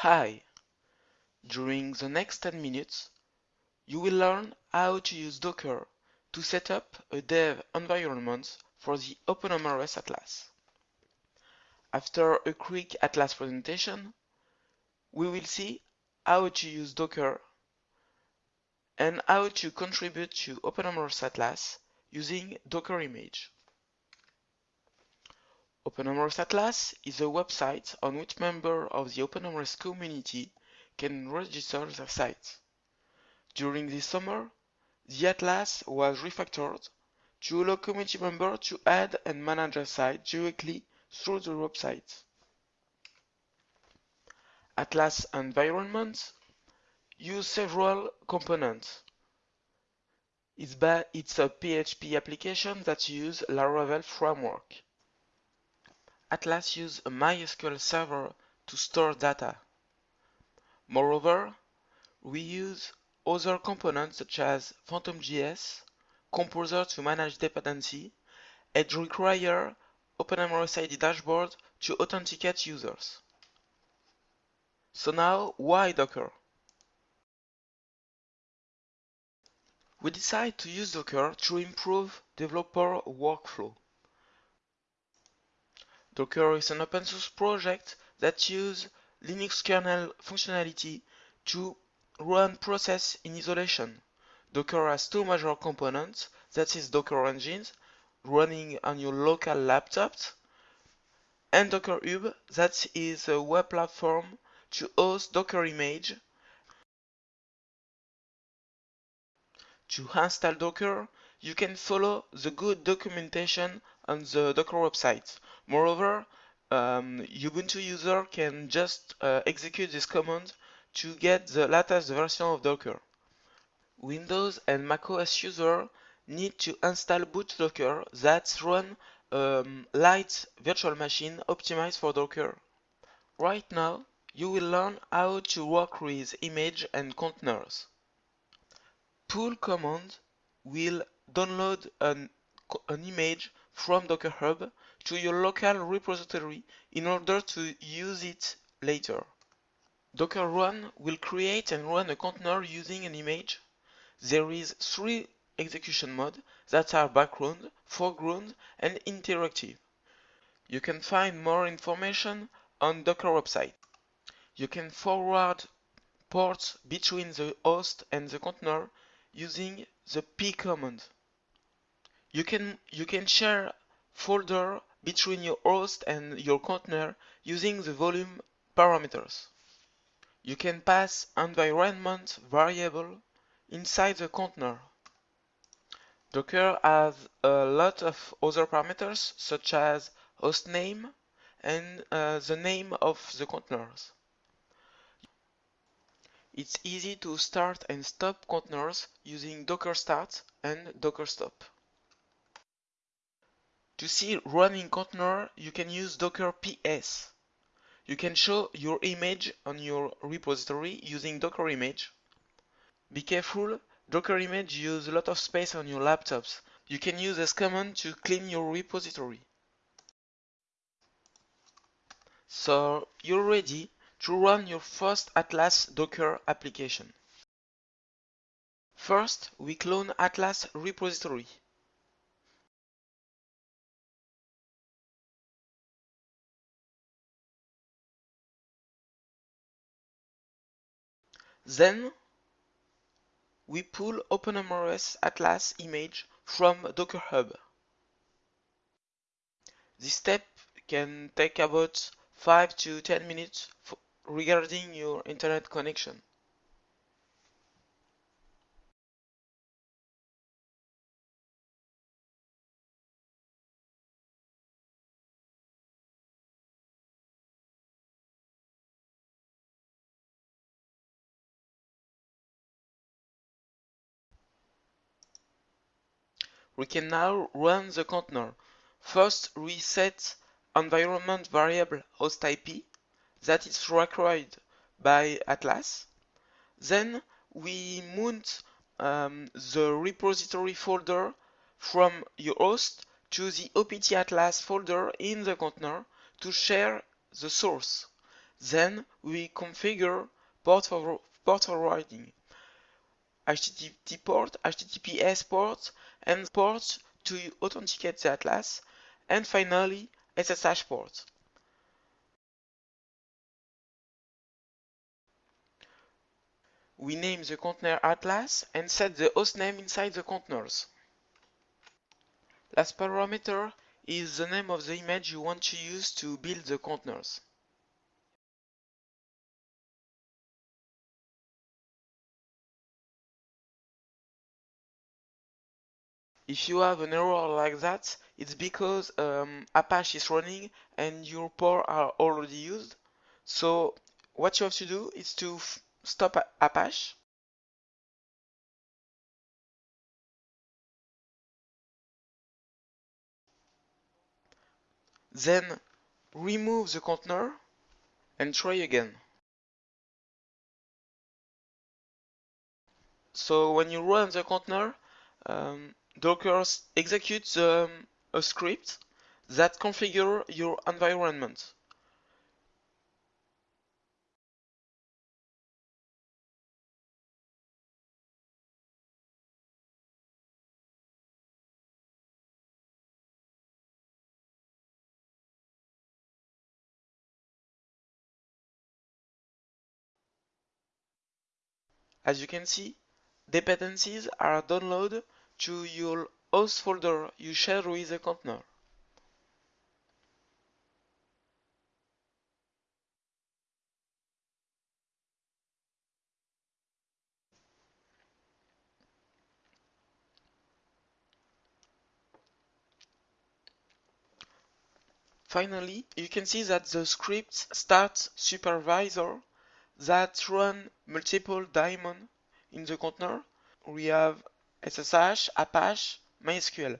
Hi! During the next 10 minutes, you will learn how to use Docker to set up a dev environment for the OpenMRS Atlas. After a quick Atlas presentation, we will see how to use Docker and how to contribute to OpenMRS Atlas using Docker image. OpenMRS Atlas is a website on which members of the OpenMRS community can register their sites. During this summer, the Atlas was refactored to allow community members to add and manage their site directly through the website. Atlas environments use several components. It's, it's a PHP application that uses Laravel framework. Atlas uses a MySQL server to store data. Moreover, we use other components such as PhantomJS, Composer to manage dependency, and require OpenMRS dashboard to authenticate users. So now, why Docker? We decide to use Docker to improve developer workflow. Docker is an open source project that uses Linux kernel functionality to run process in isolation. Docker has two major components, that is Docker engines, running on your local laptops, and Docker Hub, that is a web platform to host Docker image. To install Docker, you can follow the good documentation on the Docker website. Moreover, um, Ubuntu user can just uh, execute this command to get the latest version of Docker. Windows and macOS user need to install boot2docker that run um, light virtual machine optimized for Docker. Right now, you will learn how to work with image and containers. Pull command will download an, an image from Docker Hub to your local repository in order to use it later. Docker run will create and run a container using an image. There is three execution modes that are background, foreground, and interactive. You can find more information on Docker website. You can forward ports between the host and the container using the p command. You can, you can share folder between your host and your container using the volume parameters. You can pass environment variable inside the container. Docker has a lot of other parameters such as host name and uh, the name of the containers. It's easy to start and stop containers using docker start and docker stop. To see running container, you can use docker ps. You can show your image on your repository using docker image. Be careful, docker image use a lot of space on your laptops. You can use this command to clean your repository. So you're ready to run your first Atlas Docker application. First, we clone Atlas repository. Then we pull OpenMRS Atlas image from Docker Hub. This step can take about 5 to 10 minutes regarding your internet connection. We can now run the container. First, we set environment variable host IP that is required by Atlas. Then we mount um, the repository folder from your host to the OPT Atlas folder in the container to share the source. Then we configure port, for, port forwarding, HTTP port, HTTPS port, and ports to authenticate the atlas, and finally SSH port. We name the container atlas and set the hostname inside the containers. Last parameter is the name of the image you want to use to build the containers. If you have an error like that, it's because um, Apache is running and your port are already used. So what you have to do is to stop Apache. Then remove the container and try again. So when you run the container, um, Docker executes um, a script that configure your environment. As you can see, dependencies are downloaded to your host folder you share with the container. Finally, you can see that the script starts supervisor that run multiple daemon in the container. We have SSH, Apache, MySQL.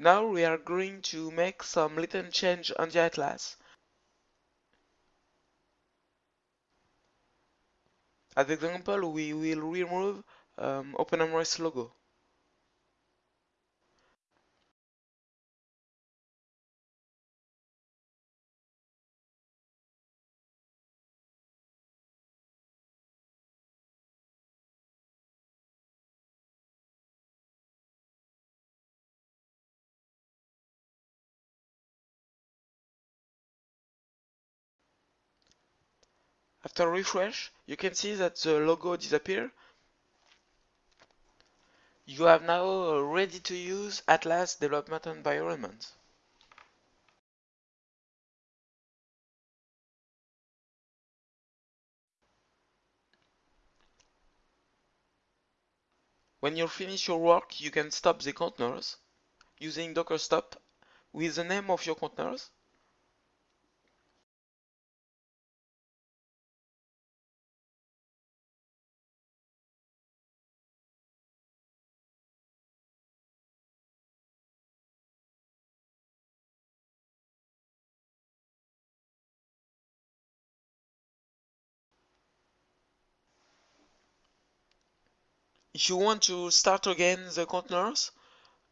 Now we are going to make some little change on the atlas. As example, we will remove um, OpenMRS logo. After refresh, you can see that the logo disappear. You have now ready to use Atlas development environment. When you finish your work, you can stop the containers using docker stop with the name of your containers If you want to start again the containers,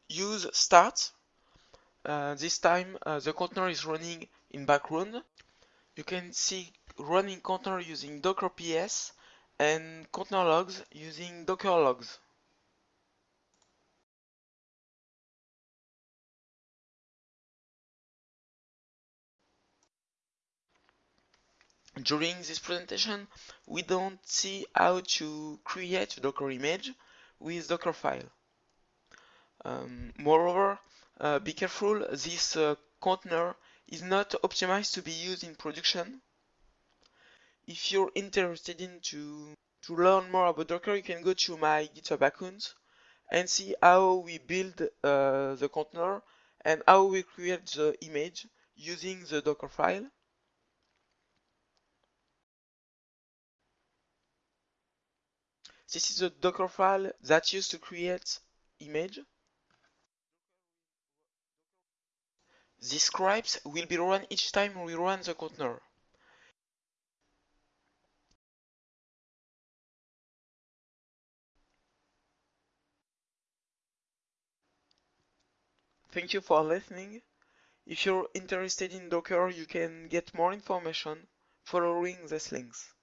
use start. Uh, this time uh, the container is running in background. You can see running container using docker ps and container logs using docker logs. During this presentation, we don't see how to create a Docker image with Dockerfile. Um, moreover, uh, be careful, this uh, container is not optimized to be used in production. If you're interested in to, to learn more about Docker, you can go to my GitHub account and see how we build uh, the container and how we create the image using the Docker file. This is a Docker file that used to create image. These scripts will be run each time we run the container. Thank you for listening. If you're interested in Docker, you can get more information following these links.